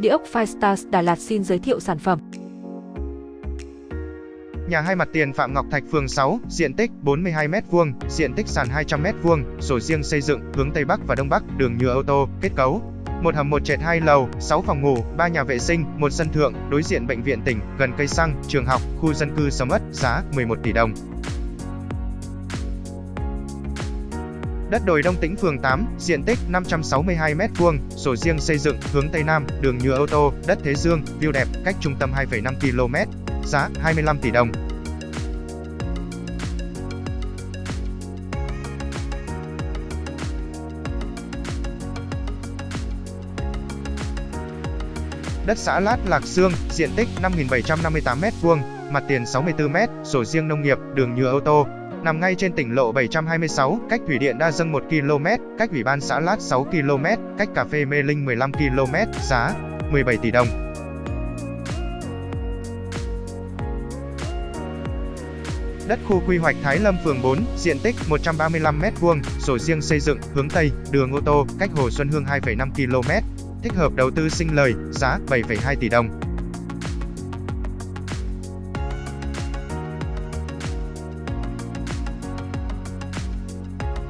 Địa ốc Firestars Đà Lạt xin giới thiệu sản phẩm. Nhà hai mặt tiền Phạm Ngọc Thạch phường 6, diện tích 42m2, diện tích sàn 200m2, sổ riêng xây dựng, hướng Tây Bắc và Đông Bắc, đường nhựa ô tô, kết cấu. Một hầm một trệt hai lầu, 6 phòng ngủ, 3 nhà vệ sinh, một sân thượng, đối diện bệnh viện tỉnh, gần cây xăng, trường học, khu dân cư sầm ất giá 11 tỷ đồng. Đất đồi Đông Tĩnh phường 8, diện tích 562m2, sổ riêng xây dựng, hướng Tây Nam, đường nhựa ô tô, đất Thế Dương, view đẹp, cách trung tâm 2,5 km, giá 25 tỷ đồng. Đất xã Lát Lạc Sương, diện tích 5.758m2, mặt tiền 64m, sổ riêng nông nghiệp, đường nhựa ô tô, nằm ngay trên tỉnh lộ 726, cách thủy điện Đa Dâng 1 km, cách ủy ban xã Lát 6 km, cách cà phê Mê Linh 15 km, giá 17 tỷ đồng. Đất khu quy hoạch Thái Lâm phường 4, diện tích 135m2, sổ riêng xây dựng, hướng Tây, đường ô tô, cách Hồ Xuân Hương 2,5 km. Thích hợp đầu tư sinh lời, giá 7,2 tỷ đồng.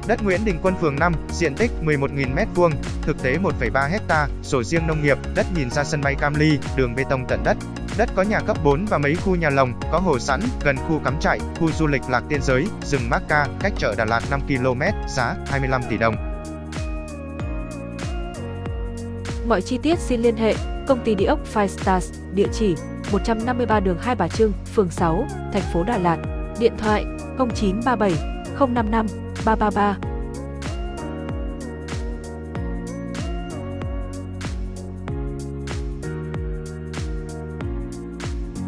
Đất Nguyễn Đình Quân phường 5, diện tích 11.000m2, thực tế 1,3 hecta, sổ riêng nông nghiệp, đất nhìn ra sân bay Cam Ly, đường bê tông tận đất. Đất có nhà cấp 4 và mấy khu nhà lồng, có hồ sẵn, gần khu cắm trại, khu du lịch Lạc Tiên Giới, rừng Macca, cách chợ Đà Lạt 5 km, giá 25 tỷ đồng. Mọi chi tiết xin liên hệ công ty địa ốc Five Stars, địa chỉ 153 đường Hai Bà Trưng, phường 6, thành phố Đà Lạt, điện thoại 0937 055八八八。